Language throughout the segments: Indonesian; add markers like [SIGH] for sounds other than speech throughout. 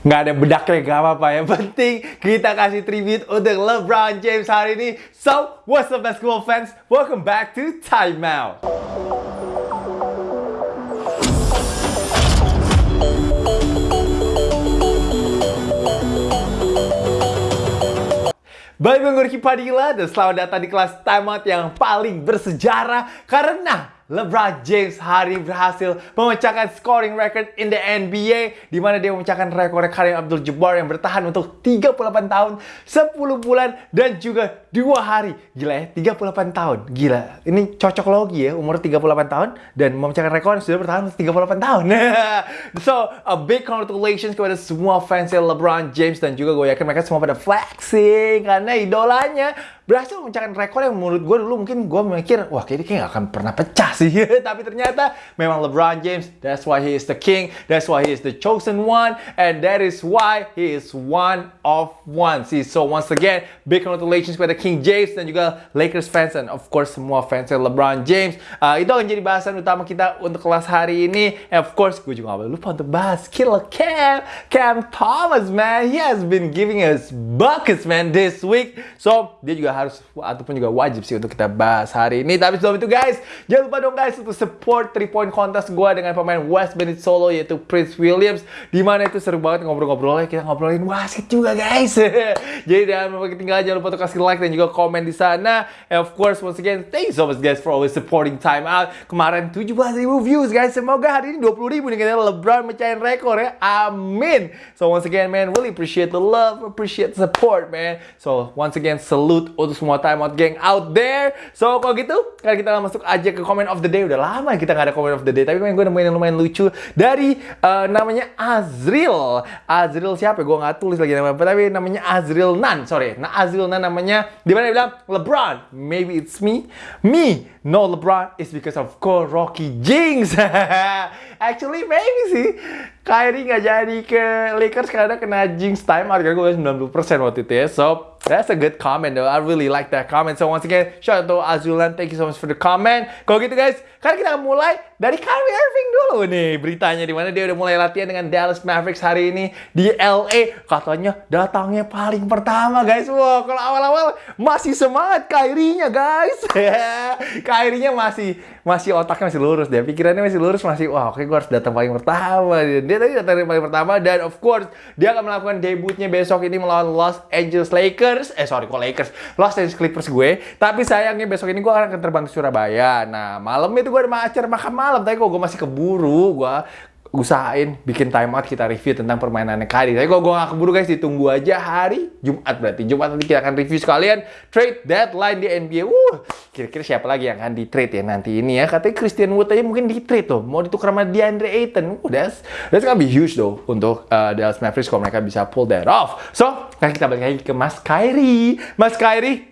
Nggak ada bedaknya gak apa-apa. Yang penting kita kasih tribute untuk LeBron James hari ini. So, what's up basketball fans? Welcome back to Time Out. Balik gue Padilla dan selamat datang di kelas Time Out yang paling bersejarah karena LeBron James hari berhasil memecahkan scoring record in the NBA di mana dia memecahkan rekor Karim Abdul-Jabbar yang bertahan untuk 38 tahun, 10 bulan dan juga 2 hari. Gila ya, 38 tahun. Gila. Ini cocok logi ya, umur 38 tahun dan memecahkan rekor yang sudah bertahan 38 tahun. [LAUGHS] so, a big congratulations kepada semua fans LeBron James dan juga gue yakin mereka semua pada flexing karena idolanya berhasil memecahkan rekor yang menurut gue dulu mungkin gue mikir wah kayaknya kayak gak akan pernah pecah sih [LAUGHS] tapi ternyata memang LeBron James that's why he is the king that's why he is the chosen one and that is why he is one of one. Sih so once again big congratulations kepada King James dan juga Lakers fans and of course semua fans LeBron James. Uh, itu akan jadi bahasan utama kita untuk kelas hari ini. And of course gue juga gak boleh lupa untuk bahas Killer Cam Cam Thomas man. He has been giving us buckets man this week. So dia juga harus ataupun juga wajib sih untuk kita bahas hari ini. Tapi sebelum itu guys, jangan lupa dong guys untuk support 3 point contest gue dengan pemain West Bennett Solo yaitu Prince Williams. Di mana itu seru banget ngobrol-ngobrolnya, kita ngobrolin wasit juga guys. [LAUGHS] Jadi jangan lupa ketinggalan, jangan lupa untuk kasih like dan juga komen di sana. And of course, once again, thank you so much guys for always supporting Time Out. Kemarin 17 ribu views guys, semoga hari ini 20 ribu nih kita LeBron mecahin rekor ya. Amin. So once again man, really appreciate the love, appreciate the support man. So once again, salute untuk semua time out gang out there. So kalau gitu, kan kita masuk aja ke comment of the day. Udah lama kita nggak ada comment of the day, tapi gue nemuin yang lumayan lucu dari uh, namanya Azril. Azril siapa? Gue nggak tulis lagi namanya, tapi namanya Azril Nan. Sorry, nah Azril Nan namanya. Di mana dia bilang LeBron, maybe it's me. Me, no LeBron, it's because of Ko Rocky Jinx. [LAUGHS] Actually maybe sih. Kyrie nggak jadi ke Lakers karena kena jinx time. Harga gue 90% waktu itu ya. So, that's a good comment though. I really like that comment. So, once again, shout out to Azulan. Thank you so much for the comment. Kalau gitu guys, kan kita mulai dari Kyrie Irving dulu nih beritanya di mana dia udah mulai latihan dengan Dallas Mavericks hari ini di LA. Katanya datangnya paling pertama guys. Wow, kalau awal-awal masih semangat Kyrie-nya guys. [LAUGHS] Kyrie-nya masih masih otaknya masih lurus deh. Pikirannya masih lurus masih wah oke gue harus datang paling pertama. Dia tadi datang paling pertama dan of course dia akan melakukan debutnya besok ini melawan Los Angeles Lakers. Eh sorry kok Lakers, Los Angeles Clippers gue. Tapi sayangnya besok ini gue akan terbang ke Surabaya. Nah malam itu gue ada acara makan malam. Tapi kok gue masih keburu. Gue usahain bikin time out kita review tentang permainannya Kadi. Tapi kalau gue gak keburu guys, ditunggu aja hari Jumat berarti. Jumat nanti kita akan review sekalian trade deadline di NBA. Uh, kira-kira siapa lagi yang akan di trade ya nanti ini ya? Katanya Christian Wood aja mungkin di trade tuh. Mau ditukar sama DeAndre Ayton. Uh, that's, that's gonna be huge though untuk uh, Dallas Mavericks kalau mereka bisa pull that off. So, kita balik lagi ke Mas Kyrie. Mas Kyrie,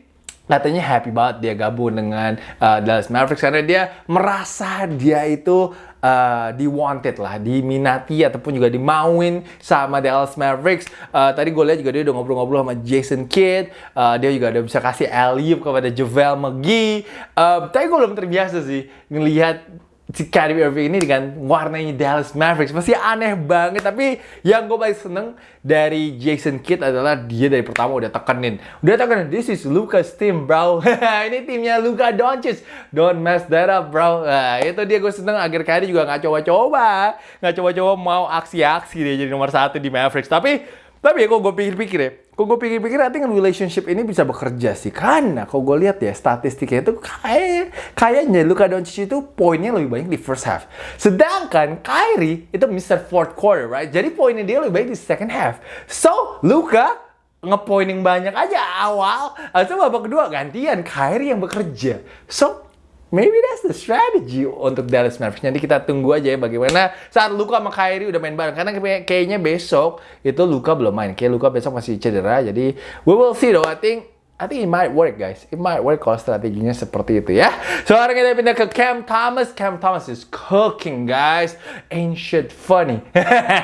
katanya happy banget dia gabung dengan uh, Dallas Mavericks karena dia merasa dia itu uh, di wanted lah, diminati ataupun juga dimauin sama Dallas Mavericks. Uh, tadi gue lihat juga dia udah ngobrol-ngobrol sama Jason Kidd. Uh, dia juga udah bisa kasih alley kepada JaVale McGee. Uh, tapi gue belum terbiasa sih ngelihat si Kyrie Irving ini dengan warnanya Dallas Mavericks. Masih aneh banget tapi yang gue paling seneng dari Jason Kidd adalah dia dari pertama udah tekenin. Udah tekenin this is Luka's team bro. [LAUGHS] Ini timnya Luka Doncic. Don't mess that up bro. Nah, itu dia gue seneng. Agar Kyrie juga nggak coba-coba. Nggak coba-coba mau aksi-aksi dia jadi nomor satu di Mavericks. Tapi tapi ya kok gue pikir-pikir ya, kok gue pikir-pikir nanti kan relationship ini bisa bekerja sih. Karena kok gue lihat ya statistiknya itu kayak kayaknya Luka Doncic itu poinnya lebih banyak di first half. Sedangkan Kyrie itu Mr. Fourth Quarter, right? Jadi poinnya dia lebih banyak di second half. So, Luka ngepoining banyak aja awal. Atau babak kedua gantian Kyrie yang bekerja. So, Maybe that's the strategy untuk Dallas Mavericks. Nanti kita tunggu aja ya bagaimana saat Luka sama Kyrie udah main bareng. Karena kayaknya besok itu Luka belum main. Kayak Luka besok masih cedera. Jadi we will see though. I think I think it might work guys. It might work kalau strateginya seperti itu ya. Sekarang kita pindah ke Cam Thomas. Cam Thomas is cooking guys. Shit funny.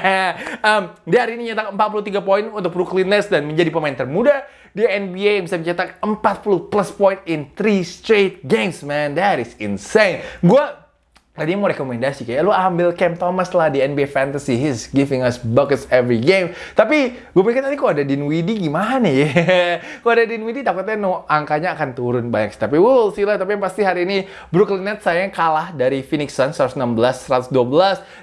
[LAUGHS] um, dia hari ini nyetak 43 poin untuk Brooklyn Nets dan menjadi pemain termuda di NBA yang bisa mencetak 40 plus point in 3 straight games, man. That is insane. Gue tadi mau rekomendasi kayak lu ambil Cam Thomas lah di NBA Fantasy. He's giving us buckets every game. Tapi gue pikir tadi kok ada Dinwiddie gimana ya? [LAUGHS] Kok ada Dinwiddie takutnya no, angkanya akan turun banyak tapi we'll see lah. Tapi yang pasti hari ini Brooklyn Nets sayang kalah dari Phoenix Suns 116 112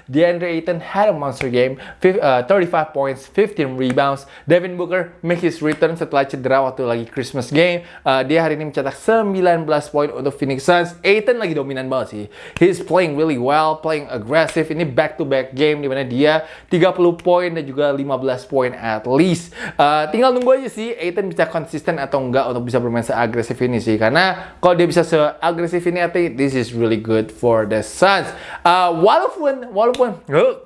DeAndre Ayton had a monster game uh, 35 points 15 rebounds. Devin Booker make his return setelah cedera waktu lagi Christmas game. Uh, dia hari ini mencetak 19 poin untuk Phoenix Suns. Ayton lagi dominan banget sih. He's playing playing really well, playing aggressive. Ini back-to-back game di mana dia 30 poin dan juga 15 poin at least. Uh, tinggal nunggu aja sih Aiton bisa konsisten atau enggak untuk bisa bermain seagresif ini sih. Karena kalau dia bisa seagresif ini, I think this is really good for the Suns. Uh, walaupun, walaupun, uh,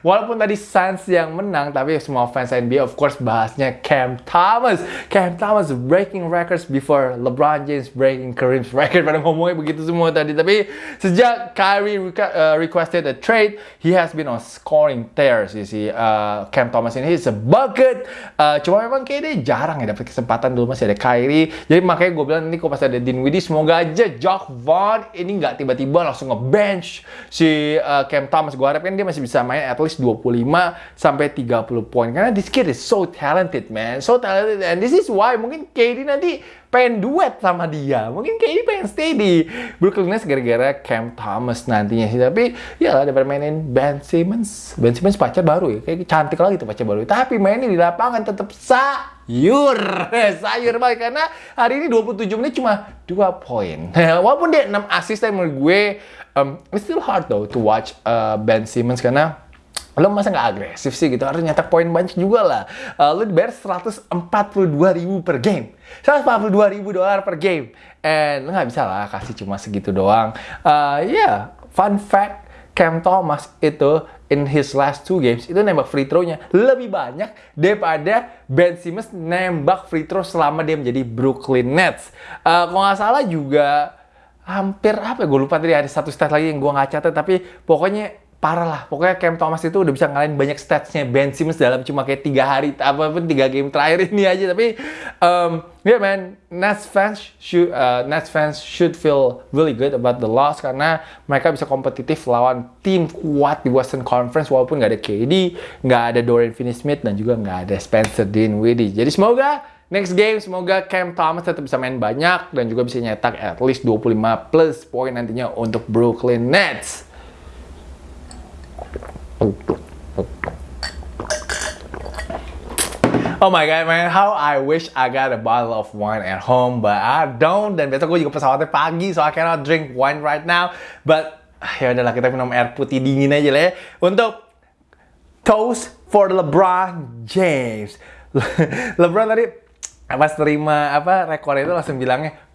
Walaupun tadi Suns yang menang, tapi semua fans NBA of course bahasnya Cam Thomas. Cam Thomas breaking records before LeBron James breaking Kareem's record. Pada ngomongnya begitu semua tadi. Tapi sejak Kyrie uh, requested a trade, he has been on scoring tear sih si uh, Cam Thomas ini. He's a bucket. Uh, cuma memang kayak dia jarang ya dapat kesempatan dulu masih ada Kyrie. Jadi makanya gue bilang ini kok pas ada Dinwiddie, semoga aja Jock Vaughn ini nggak tiba-tiba langsung nge-bench si uh, Cam Thomas. Gue harapin dia masih bisa main at least 25 sampai 30 poin. Karena this kid is so talented, man. So talented. And this is why mungkin KD nanti pengen duet sama dia. Mungkin KD pengen stay di Brooklyn Nets gara-gara Cam Thomas nantinya sih. Tapi ya lah, daripada mainin Ben Simmons. Ben Simmons pacar baru ya. Kayak cantik lagi tuh pacar baru. Tapi mainnya di lapangan tetap sayur. [LAUGHS] sayur banget. Karena hari ini 27 menit cuma 2 poin. [LAUGHS] Walaupun dia 6 assist, tapi menurut gue um, it's still hard though to watch uh, Ben Simmons karena lo masa nggak agresif sih gitu? Harus nyetak poin banyak juga lah. Uh, lo dibayar 142 ribu per game. 142 ribu dolar per game. And lo nggak bisa lah kasih cuma segitu doang. Uh, ya yeah, fun fact Cam Thomas itu in his last two games itu nembak free throw-nya lebih banyak daripada Ben Simmons nembak free throw selama dia menjadi Brooklyn Nets. Uh, kalau nggak salah juga hampir apa ya? Gue lupa tadi ada satu stat lagi yang gue nggak catat tapi pokoknya parah lah. Pokoknya Cam Thomas itu udah bisa ngalahin banyak statsnya Ben Simmons dalam cuma kayak tiga hari, apa pun tiga game terakhir ini aja. Tapi, um, yeah man, Nets fans should, uh, Nets fans should feel really good about the loss karena mereka bisa kompetitif lawan tim kuat di Western Conference walaupun nggak ada KD, nggak ada Dorian Finney-Smith dan juga nggak ada Spencer Dinwiddie. Jadi semoga Next game, semoga Cam Thomas tetap bisa main banyak dan juga bisa nyetak at least 25 plus poin nantinya untuk Brooklyn Nets. Oh my god man, how I wish I got a bottle of wine at home, but I don't. Dan besok gue juga pesawatnya pagi, so I cannot drink wine right now. But ya udahlah kita minum air putih dingin aja lah ya. Untuk toast for LeBron James. [LAUGHS] LeBron tadi pas terima apa rekor itu langsung bilangnya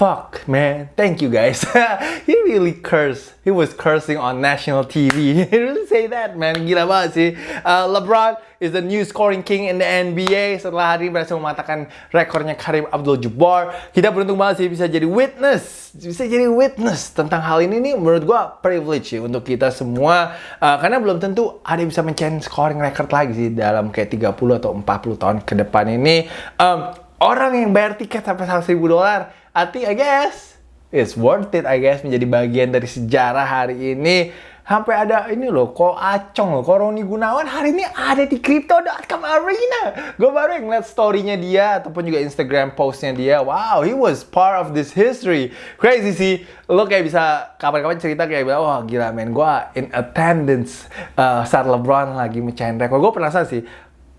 fuck, man. Thank you, guys. [LAUGHS] he really cursed. He was cursing on national TV. [LAUGHS] say that, man. Gila banget sih. Uh, LeBron is the new scoring king in the NBA. Setelah hari berhasil mematahkan rekornya Karim Abdul-Jabbar. Kita beruntung banget sih bisa jadi witness. Bisa jadi witness tentang hal ini nih menurut gua privilege sih untuk kita semua. Uh, karena belum tentu ada yang bisa mencari scoring record lagi sih dalam kayak 30 atau 40 tahun ke depan ini. Um, orang yang bayar tiket sampai 100 ribu dolar I think I guess it's worth it I guess menjadi bagian dari sejarah hari ini sampai ada ini loh kok acong loh kok Roni Gunawan hari ini ada di Crypto.com Arena. Gue baru yang ngeliat storynya dia ataupun juga Instagram postnya dia. Wow he was part of this history. Crazy sih. Lo kayak bisa kapan-kapan cerita kayak bilang wah gila men gue in attendance uh, saat LeBron lagi mecahin rekor. Gue penasaran sih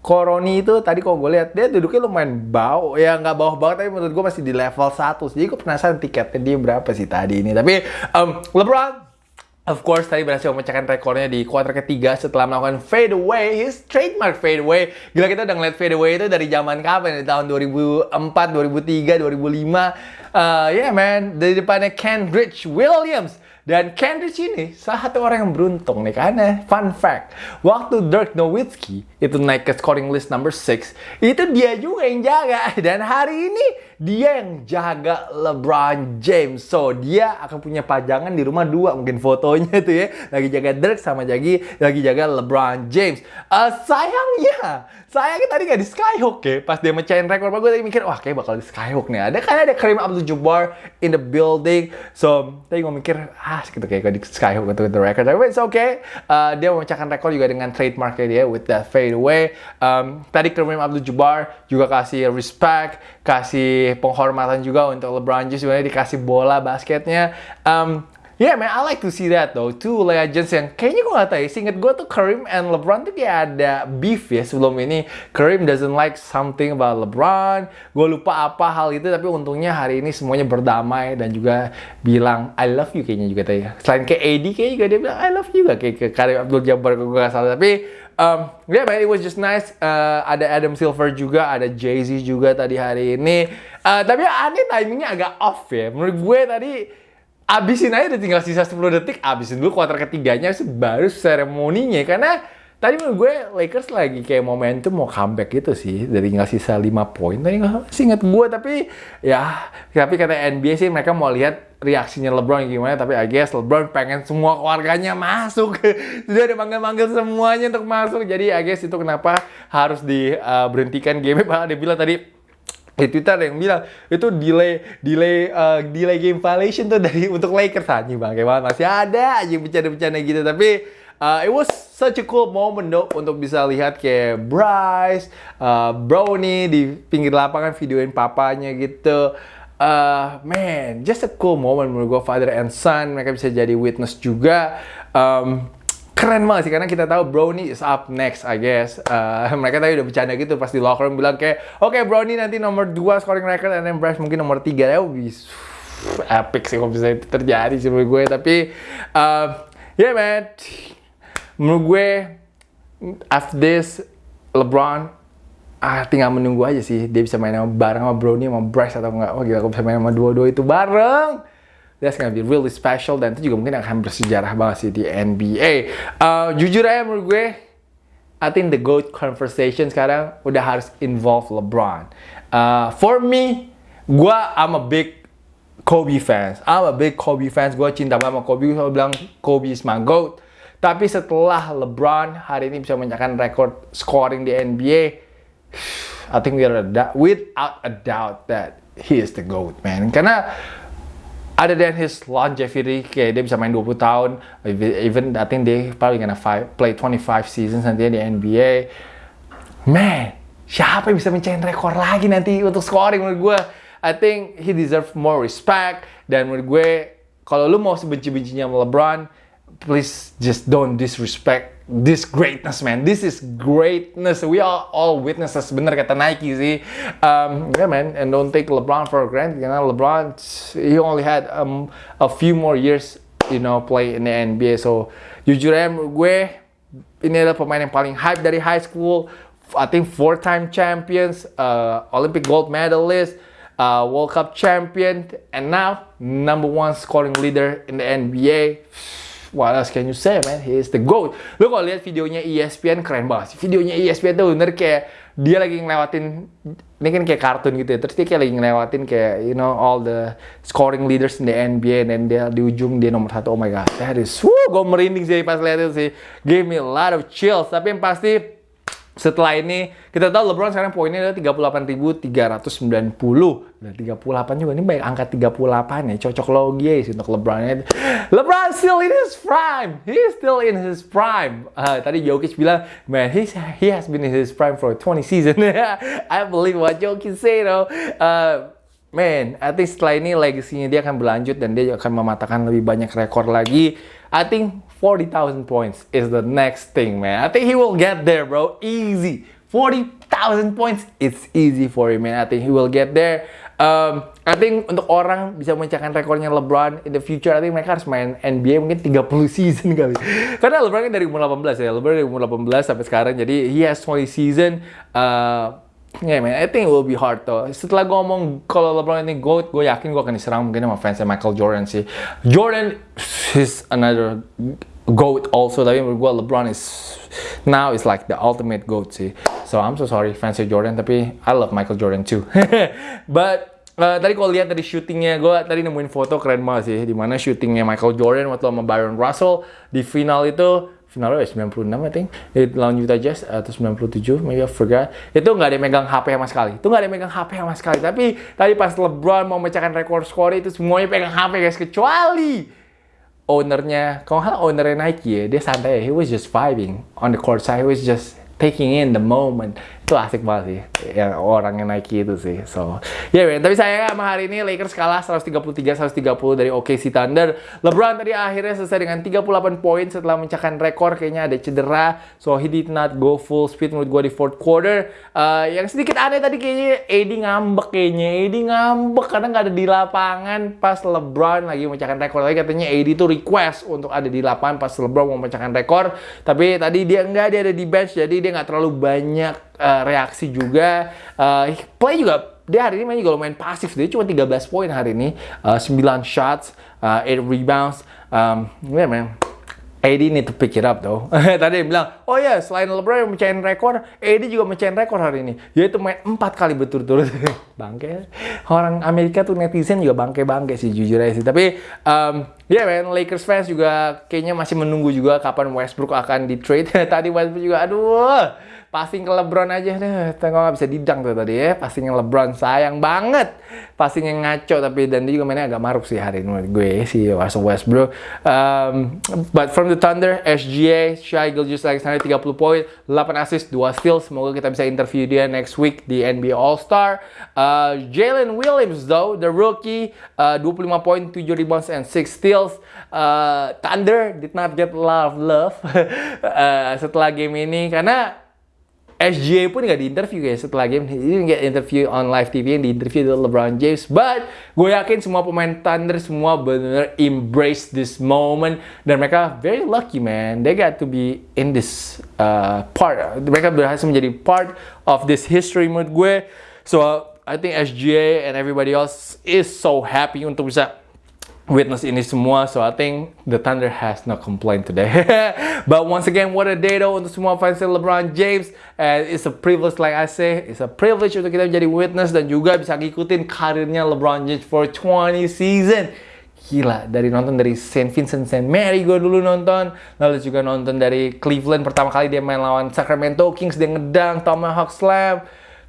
Koroni itu tadi kok gue lihat dia duduknya lumayan bau. Ya nggak bawah banget tapi menurut gue masih di level 1 jadi gue penasaran tiketnya dia berapa sih tadi ini. Tapi um, LeBron Of course, tadi berhasil memecahkan rekornya di kuarter ketiga setelah melakukan fade away, his trademark fade away. Gila kita udah ngeliat fade away itu dari zaman kapan? Dari tahun 2004, 2003, 2005. Uh, yeah man, dari depannya Kendrick Williams. Dan Kendrick ini salah satu orang yang beruntung nih karena fun fact, waktu Dirk Nowitzki itu naik ke scoring list number 6, itu dia juga yang jaga. Dan hari ini dia yang jaga LeBron James. So, dia akan punya pajangan di rumah dua mungkin fotonya tuh ya. Lagi jaga Dirk sama lagi lagi jaga LeBron James. Uh, sayangnya, sayangnya tadi gak di Skyhook ya. Pas dia mecahin rekor, gue tadi mikir, wah kayak bakal di Skyhook nih. Ada kayak ada Kareem Abdul-Jabbar in the building. So, tadi gue mikir, ah gitu kayak di Skyhook untuk the record. Tapi it's okay. Uh, dia memecahkan rekor juga dengan trademarknya dia with that fade away. Um, tadi Kareem Abdul-Jabbar juga kasih respect, kasih penghormatan juga untuk LeBron James sebenarnya dikasih bola basketnya. Um, Yeah man, I like to see that though. Two legends yang kayaknya gue gak tau ya. Seinget gue tuh Kareem and LeBron tuh kayak ada beef ya sebelum ini. Kareem doesn't like something about LeBron. Gue lupa apa hal itu tapi untungnya hari ini semuanya berdamai dan juga bilang I love you kayaknya juga tadi ya. Selain ke AD kayaknya juga dia bilang I love you juga kayak ke Kareem Abdul Jabbar gue gak salah. Tapi um, yeah man, it was just nice. Uh, ada Adam Silver juga, ada Jay Z juga tadi hari ini. Uh, tapi aneh timingnya agak off ya. Menurut gue tadi abisin aja udah tinggal sisa 10 detik, abisin dulu kuarter ketiganya baru seremoninya. Karena tadi menurut gue Lakers lagi kayak momentum mau comeback gitu sih. Dari tinggal sisa 5 poin tadi nggak sih inget gue tapi ya tapi kata NBA sih mereka mau lihat reaksinya LeBron gimana. Tapi I guess LeBron pengen semua keluarganya masuk. [LAUGHS] Sudah ada manggil-manggil semuanya untuk masuk. Jadi I guess itu kenapa harus diberhentikan uh, game bahkan dia bilang tadi di Twitter ada yang bilang itu delay delay uh, delay game violation tuh dari [LAUGHS] untuk Lakers bang kayak banget masih ada aja bercanda-bercanda gitu tapi uh, it was such a cool moment dok untuk bisa lihat kayak Bryce, uh, Brownie di pinggir lapangan videoin papanya gitu. Uh, man, just a cool moment menurut gue father and son mereka bisa jadi witness juga. Um, keren banget sih karena kita tahu Brownie is up next I guess. Uh, [LAUGHS] mereka tadi udah bercanda gitu pas di locker room bilang kayak oke okay, Brownie nanti nomor 2 scoring record and then Bryce mungkin nomor 3 ya bisa epic sih kalau bisa itu terjadi sih menurut gue. Tapi uh, yeah man. Menurut gue after this LeBron ah tinggal menunggu aja sih dia bisa main sama bareng sama Brownie sama Bryce atau enggak. Wah gila kalau bisa main sama dua-dua itu bareng that's gonna be really special dan itu juga mungkin akan bersejarah banget sih di NBA. Uh, jujur aja menurut gue, I think the GOAT conversation sekarang udah harus involve LeBron. Uh, for me, gue I'm a big Kobe fans. I'm a big Kobe fans. Gue cinta banget sama Kobe. Gue bilang Kobe is my GOAT. Tapi setelah LeBron hari ini bisa mencatatkan rekor scoring di NBA, [SIGHS] I think we are without a doubt that he is the GOAT, man. Karena other than his longevity, kayak dia bisa main 20 tahun, even I think they probably gonna five, play 25 seasons nanti di NBA. Man, siapa yang bisa mencahin rekor lagi nanti untuk scoring menurut gue? I think he deserve more respect dan menurut gue kalau lu mau sebenci-bencinya LeBron, please just don't disrespect this greatness man. This is greatness. We are all witnesses. Bener kata Nike sih. Um, yeah man. And don't take LeBron for granted. Karena LeBron he only had um, a few more years you know play in the NBA so jujur aja gue ini adalah pemain yang paling hype dari high school. I think four time champions uh, Olympic gold medalist uh, World Cup champion and now number one scoring leader in the NBA what else can you say man? He is the GOAT. Lu kalau lihat videonya ESPN keren banget sih. Videonya ESPN tuh bener kayak dia lagi ngelewatin ini kan kayak kartun gitu ya. Terus dia kayak lagi ngelewatin kayak you know all the scoring leaders in the NBA dan dia di ujung dia nomor satu. Oh my god that is woo gue merinding sih pas lihat itu sih. Give me a lot of chills. Tapi yang pasti setelah ini, kita tahu LeBron sekarang poinnya adalah 38.390. Dan 38 juga, ini baik angka 38 ya, cocok logi ya untuk LeBron. LeBron still in his prime, he still in his prime. Uh, tadi Jokic bilang, man, he's, he has been in his prime for 20 season. [LAUGHS] I believe what Jokic say though. Uh, man, I think setelah ini legasinya dia akan berlanjut dan dia akan mematahkan lebih banyak rekor lagi. I think 40,000 points is the next thing, man. I think he will get there, bro. Easy. 40,000 points, it's easy for him, man. I think he will get there. Um, I think untuk orang bisa mencatatkan rekornya LeBron in the future, I think mereka harus main NBA mungkin 30 [LAUGHS] season kali. Karena LeBron kan dari umur 18 ya, LeBron dari umur 18 sampai sekarang, jadi he has 20 season. Uh, Yeah man, I think it will be hard though. Setelah gue ngomong kalau LeBron ini GOAT, gue yakin gue akan diserang mungkin sama fansnya Michael Jordan sih. Jordan is another GOAT also, tapi menurut gue LeBron is now is like the ultimate GOAT sih. So I'm so sorry fansnya Jordan, tapi I love Michael Jordan too. [LAUGHS] But uh, tadi kalau lihat dari syutingnya, gue tadi nemuin foto keren banget sih. Di mana syutingnya Michael Jordan waktu sama Byron Russell di final itu finalnya 96 I think. Di lawan Utah Jazz atau 97 maybe I forgot. Itu nggak ada yang megang HP sama sekali. Itu nggak ada yang megang HP sama sekali. Tapi tadi pas LeBron mau memecahkan rekor skor itu semuanya pegang HP guys. Kecuali ownernya kalau hal ownernya Nike ya dia santai. He was just vibing on the court side. He was just taking in the moment itu asik banget sih yang orangnya Nike itu sih so. Ya yeah, tapi saya sama hari ini Lakers kalah 133-130 dari OKC Thunder. LeBron tadi akhirnya selesai dengan 38 poin setelah mencahkan rekor kayaknya ada cedera. So he did not go full speed menurut gue di fourth quarter. Uh, yang sedikit aneh tadi kayaknya AD ngambek kayaknya AD ngambek karena nggak ada di lapangan pas LeBron lagi mencahkan rekor. Lagi katanya AD itu request untuk ada di lapangan pas LeBron mau mencahkan rekor. Tapi tadi dia nggak dia ada di bench jadi dia nggak terlalu banyak uh, reaksi juga. Uh, play juga dia hari ini main juga lumayan pasif. Dia cuma 13 poin hari ini, uh, 9 shots, uh, 8 rebounds. Um, yeah man, AD need to pick it up though. [LAUGHS] Tadi dia bilang, oh ya yeah, selain LeBron yang mencahin rekor, AD juga mencahin rekor hari ini. Yaitu main empat kali berturut-turut. [LAUGHS] bangke. Orang Amerika tuh netizen juga bangke-bangke sih jujur aja sih. Tapi um, ya yeah, man, Lakers fans juga kayaknya masih menunggu juga kapan Westbrook akan di trade. [LAUGHS] Tadi Westbrook juga, aduh passing ke LeBron aja deh. Tengok nggak bisa didang tuh tadi ya. Passing ke LeBron sayang banget. Passing yang ngaco tapi dan dia juga mainnya agak maruk sih hari ini gue si Russell Westbrook. Um, but from the Thunder, SGA, Shai Gilgeous-Alexander 30 poin, 8 assist, 2 steal. Semoga kita bisa interview dia next week di NBA All-Star. Uh, Jalen Williams though, the rookie, uh, 25 poin, 7 rebounds and 6 steals. Uh, Thunder did not get of love [LAUGHS] uh, setelah game ini karena SGA pun nggak diinterview ya setelah game. Ini nggak interview on live TV yang diinterview adalah LeBron James. But gue yakin semua pemain Thunder semua benar embrace this moment dan mereka very lucky man. They got to be in this uh, part. Mereka berhasil menjadi part of this history menurut gue. So I think SGA and everybody else is so happy untuk bisa witness ini semua. So I think the Thunder has no complaint today. [LAUGHS] But once again, what a day though untuk semua fans LeBron James. And it's a privilege like I say, it's a privilege untuk kita menjadi witness dan juga bisa ngikutin karirnya LeBron James for 20 season. Gila, dari nonton dari St. Vincent St. Mary gue dulu nonton. Lalu juga nonton dari Cleveland pertama kali dia main lawan Sacramento Kings, dia ngedang Tomahawk Slam.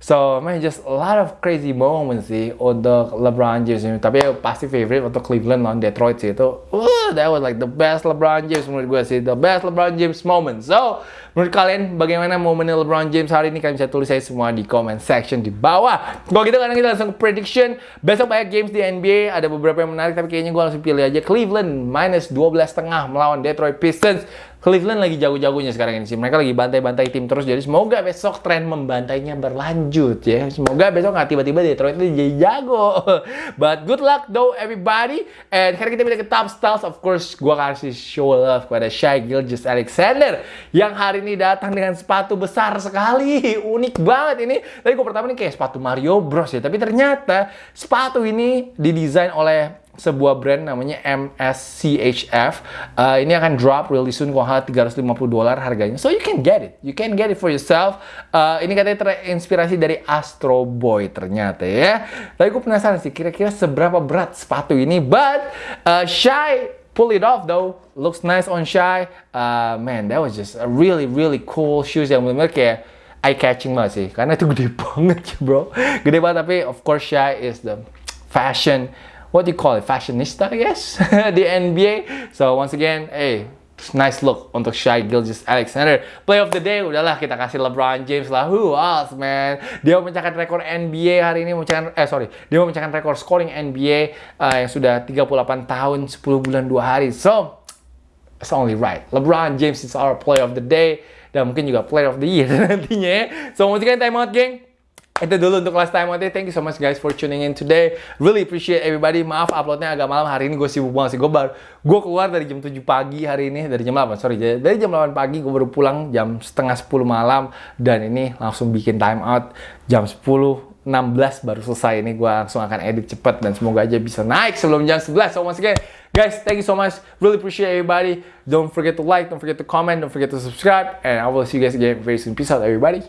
So, man, just a lot of crazy moments sih untuk LeBron James. Tapi ya, pasti favorite untuk Cleveland lawan Detroit sih itu. Uh, that was like the best LeBron James menurut gue sih. The best LeBron James moment. So, menurut kalian bagaimana momennya LeBron James hari ini? Kalian bisa tulis saya semua di comment section di bawah. Kalau gitu kan kita langsung ke prediction. Besok banyak games di NBA. Ada beberapa yang menarik tapi kayaknya gue langsung pilih aja Cleveland minus 12,5 melawan Detroit Pistons. Cleveland lagi jago-jagonya sekarang ini sih. Mereka lagi bantai-bantai tim terus. Jadi semoga besok tren membantainya berlanjut ya. Semoga besok nggak tiba-tiba Detroit itu jadi jago. [LAUGHS] But good luck though everybody. And sekarang kita pindah ke top styles. Of course, gue kasih show love kepada Shai Gilgis Alexander. Yang hari ini datang dengan sepatu besar sekali. [LAUGHS] Unik banget ini. Tadi gue pertama ini kayak sepatu Mario Bros ya. Tapi ternyata sepatu ini didesain oleh sebuah brand namanya MSCHF. Uh, ini akan drop really soon kok 350 dolar harganya. So you can get it. You can get it for yourself. Uh, ini katanya terinspirasi dari Astro Boy ternyata ya. Tapi gue penasaran sih kira-kira seberapa berat sepatu ini. But uh, Shy pull it off though. Looks nice on Shy. Uh, man, that was just a really really cool shoes yang benar-benar kayak eye catching banget sih. Karena itu gede [LAUGHS] banget bro. Gede banget tapi of course Shy is the fashion what do you call it, fashionista, I guess, [LAUGHS] the NBA. So once again, hey, nice look untuk Shai Gilgis Alexander. Play of the day, udahlah kita kasih LeBron James lah. Who else, man? Dia memecahkan rekor NBA hari ini, memecahkan, eh sorry, dia memecahkan rekor scoring NBA uh, yang sudah 38 tahun, 10 bulan, 2 hari. So, it's only right. LeBron James is our play of the day. Dan mungkin juga player of the year [LAUGHS] nantinya ya. So, once again, time out, geng. Itu dulu untuk last time nanti. Thank you so much guys for tuning in today. Really appreciate everybody. Maaf uploadnya agak malam. Hari ini gue sibuk banget sih. Gue baru gue keluar dari jam 7 pagi hari ini. Dari jam 8 sorry. Dari jam 8 pagi gue baru pulang jam setengah 10 malam. Dan ini langsung bikin time out. Jam 10 16 baru selesai. Ini gue langsung akan edit cepet dan semoga aja bisa naik sebelum jam 11 so once again guys thank you so much. Really appreciate everybody. Don't forget to like don't forget to comment don't forget to subscribe. And I will see you guys again very soon. Peace out everybody